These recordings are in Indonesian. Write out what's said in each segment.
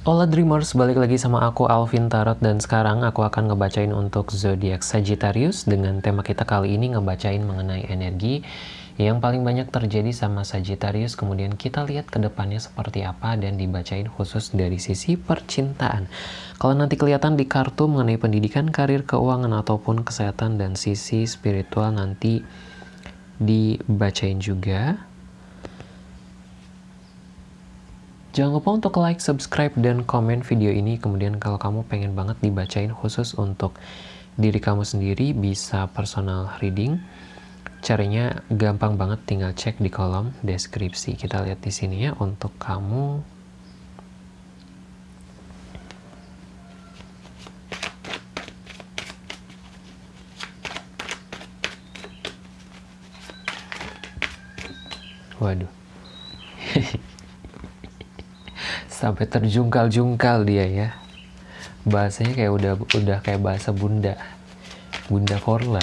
Hola Dreamers, balik lagi sama aku Alvin Tarot dan sekarang aku akan ngebacain untuk zodiak Sagittarius dengan tema kita kali ini ngebacain mengenai energi yang paling banyak terjadi sama Sagittarius kemudian kita lihat ke depannya seperti apa dan dibacain khusus dari sisi percintaan. Kalau nanti kelihatan di kartu mengenai pendidikan, karir, keuangan ataupun kesehatan dan sisi spiritual nanti dibacain juga. Jangan lupa untuk like, subscribe, dan komen video ini. Kemudian kalau kamu pengen banget dibacain khusus untuk diri kamu sendiri, bisa personal reading. Caranya gampang banget, tinggal cek di kolom deskripsi. Kita lihat di sini ya untuk kamu. Waduh. Sampai terjungkal-jungkal dia ya. Bahasanya kayak udah udah kayak bahasa bunda. Bunda Korla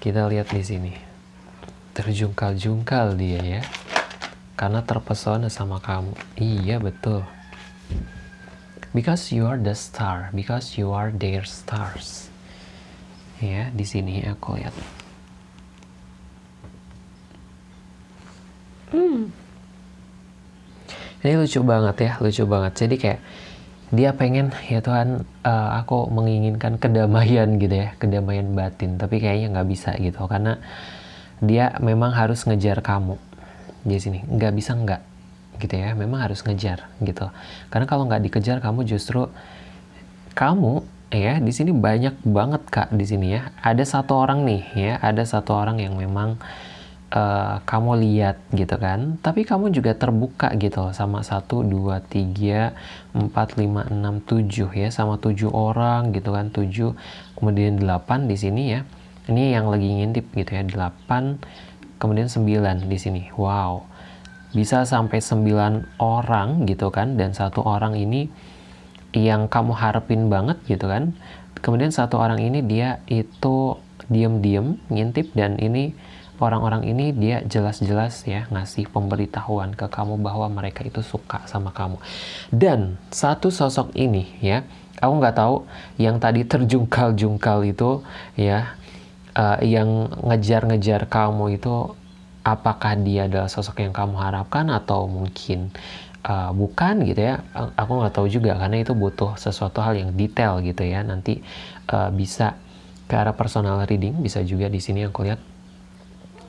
kita lihat di sini. Terjungkal-jungkal dia ya. Karena terpesona sama kamu. Iya betul. Because you are the star. Because you are their stars. Ya di sini aku lihat. Hmm ini lucu banget ya lucu banget. Jadi kayak dia pengen ya Tuhan uh, aku menginginkan kedamaian gitu ya kedamaian batin. Tapi kayaknya nggak bisa gitu karena dia memang harus ngejar kamu. Di sini nggak bisa nggak gitu ya memang harus ngejar gitu. Karena kalau nggak dikejar kamu justru kamu ya di sini banyak banget kak di sini ya. Ada satu orang nih ya ada satu orang yang memang kamu lihat gitu kan. Tapi kamu juga terbuka gitu sama satu dua tiga empat lima enam tujuh ya sama tujuh orang gitu kan. Tujuh kemudian delapan di sini ya. Ini yang lagi ngintip gitu ya delapan kemudian sembilan di sini. Wow. Bisa sampai sembilan orang gitu kan dan satu orang ini yang kamu harapin banget gitu kan. Kemudian satu orang ini dia itu diem-diem ngintip dan ini orang-orang ini dia jelas-jelas ya ngasih pemberitahuan ke kamu bahwa mereka itu suka sama kamu. Dan satu sosok ini ya, aku nggak tahu yang tadi terjungkal-jungkal itu ya, uh, yang ngejar-ngejar kamu itu apakah dia adalah sosok yang kamu harapkan atau mungkin uh, bukan gitu ya. Aku nggak tahu juga karena itu butuh sesuatu hal yang detail gitu ya. Nanti uh, bisa ke arah personal reading bisa juga di sini aku lihat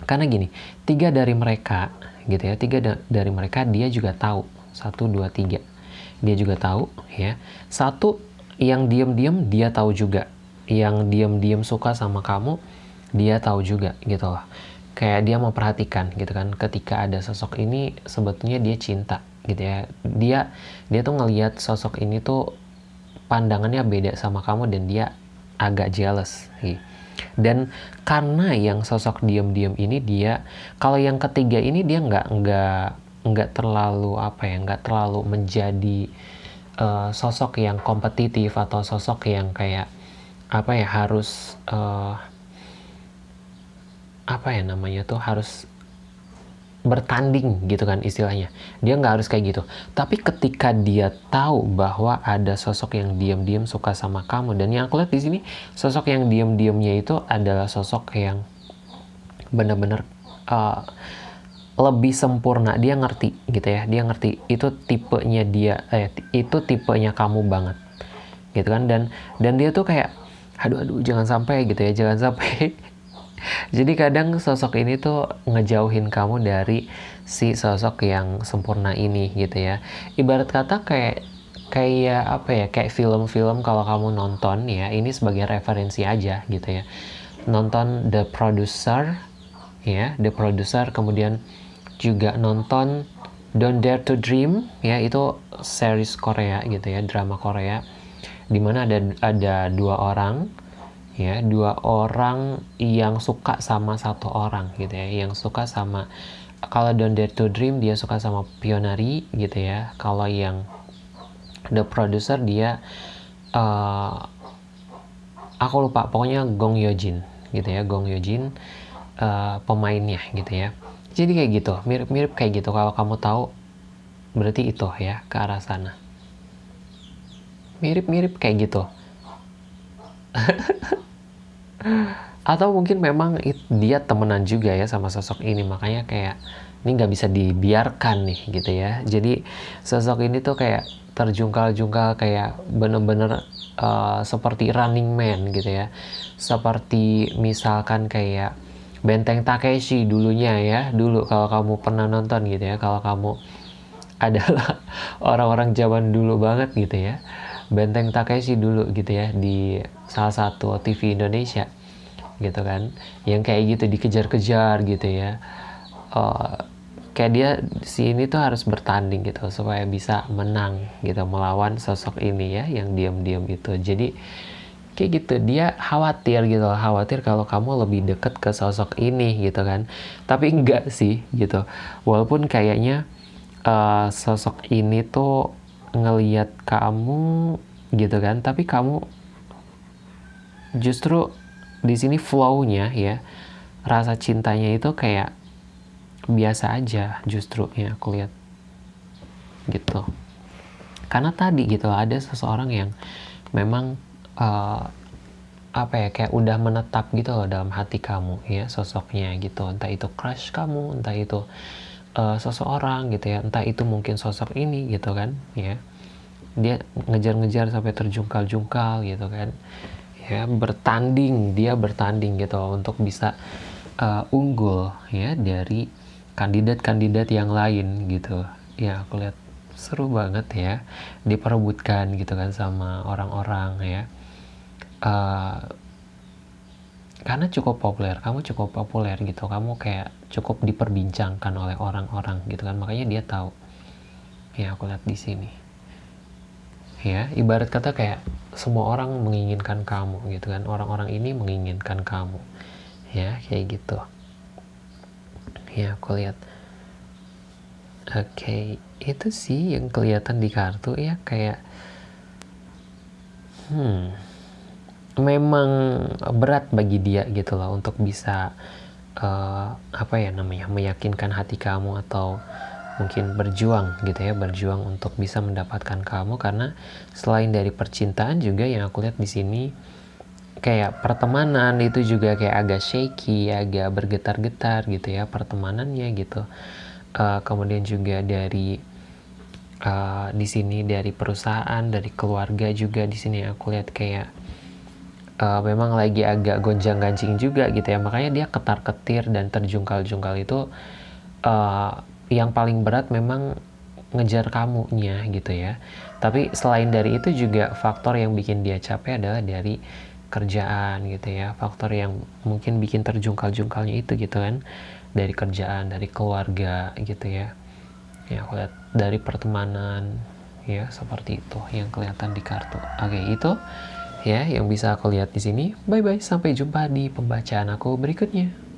karena gini, tiga dari mereka, gitu ya, tiga da dari mereka dia juga tahu. Satu, dua, tiga. Dia juga tahu, ya. Satu, yang diam-diam dia tahu juga. Yang diam-diam suka sama kamu, dia tahu juga, gitu loh. Kayak dia memperhatikan, gitu kan. Ketika ada sosok ini, sebetulnya dia cinta, gitu ya. Dia, dia tuh ngelihat sosok ini tuh pandangannya beda sama kamu dan dia agak jealous, gitu dan karena yang sosok diam-diam ini dia kalau yang ketiga ini dia nggak nggak nggak terlalu apa ya nggak terlalu menjadi uh, sosok yang kompetitif atau sosok yang kayak apa ya harus uh, apa ya namanya tuh harus bertanding gitu kan istilahnya. Dia nggak harus kayak gitu. Tapi ketika dia tahu bahwa ada sosok yang diam-diam suka sama kamu dan yang aku lihat di sini sosok yang diam-diamnya itu adalah sosok yang benar-benar uh, lebih sempurna. Dia ngerti gitu ya. Dia ngerti itu tipenya dia eh, itu tipenya kamu banget gitu kan. Dan dan dia tuh kayak aduh aduh jangan sampai gitu ya. Jangan sampai Jadi kadang sosok ini tuh ngejauhin kamu dari si sosok yang sempurna ini gitu ya. Ibarat kata kayak kayak apa ya kayak film-film kalau kamu nonton ya ini sebagai referensi aja gitu ya nonton The Producer ya The Producer kemudian juga nonton Don't Dare to Dream ya itu series Korea gitu ya drama Korea di mana ada ada dua orang ya dua orang yang suka sama satu orang gitu ya yang suka sama kalau Don't Dare to Dream dia suka sama Pionari gitu ya kalau yang The Producer dia uh, aku lupa pokoknya Gong Yojin gitu ya Gong Yojin uh, pemainnya gitu ya. Jadi kayak gitu mirip-mirip kayak gitu kalau kamu tahu berarti itu ya ke arah sana. Mirip-mirip kayak gitu atau mungkin memang dia temenan juga ya sama sosok ini makanya kayak ini nggak bisa dibiarkan nih gitu ya. Jadi sosok ini tuh kayak terjungkal-jungkal kayak bener-bener uh, seperti running man gitu ya. Seperti misalkan kayak Benteng Takeshi dulunya ya dulu kalau kamu pernah nonton gitu ya kalau kamu adalah orang-orang zaman dulu banget gitu ya Benteng Takeshi dulu gitu ya di salah satu TV Indonesia gitu kan. Yang kayak gitu dikejar-kejar gitu ya. Uh, kayak dia si ini tuh harus bertanding gitu supaya bisa menang gitu melawan sosok ini ya yang diam-diam itu jadi kayak gitu dia khawatir gitu khawatir kalau kamu lebih deket ke sosok ini gitu kan. Tapi enggak sih gitu. Walaupun kayaknya uh, sosok ini tuh ngeliat kamu gitu kan tapi kamu justru di sini flownya ya rasa cintanya itu kayak biasa aja justru ya aku lihat gitu. Karena tadi gitu ada seseorang yang memang uh, apa ya kayak udah menetap gitu loh dalam hati kamu ya sosoknya gitu. Entah itu crush kamu entah itu uh, seseorang gitu ya. Entah itu mungkin sosok ini gitu kan ya. Dia ngejar-ngejar sampai terjungkal-jungkal gitu kan. Ya bertanding dia bertanding gitu untuk bisa uh, unggul ya dari kandidat-kandidat yang lain gitu. Ya aku lihat seru banget ya diperebutkan gitu kan sama orang-orang ya. Uh, karena cukup populer kamu cukup populer gitu. Kamu kayak cukup diperbincangkan oleh orang-orang gitu kan. Makanya dia tahu. Ya aku lihat di sini. Ya ibarat kata kayak semua orang menginginkan kamu gitu kan. Orang-orang ini menginginkan kamu. Ya kayak gitu. Ya aku lihat. Oke okay. itu sih yang kelihatan di kartu ya kayak hmm memang berat bagi dia gitu loh untuk bisa uh, apa ya namanya meyakinkan hati kamu atau mungkin berjuang gitu ya berjuang untuk bisa mendapatkan kamu. Karena selain dari percintaan juga yang aku lihat di sini kayak pertemanan itu juga kayak agak shaky agak bergetar-getar gitu ya pertemanannya gitu. Uh, kemudian juga dari uh, di sini dari perusahaan dari keluarga juga di sini aku lihat kayak uh, memang lagi agak gonjang-ganjing juga gitu ya. Makanya dia ketar-ketir dan terjungkal-jungkal itu uh, yang paling berat memang ngejar kamunya gitu ya. Tapi selain dari itu juga faktor yang bikin dia capek adalah dari kerjaan gitu ya. Faktor yang mungkin bikin terjungkal-jungkalnya itu gitu kan. Dari kerjaan dari keluarga gitu ya. Ya aku lihat dari pertemanan ya seperti itu yang kelihatan di kartu. Oke itu ya yang bisa aku lihat di sini. Bye bye, sampai jumpa di pembacaan aku berikutnya.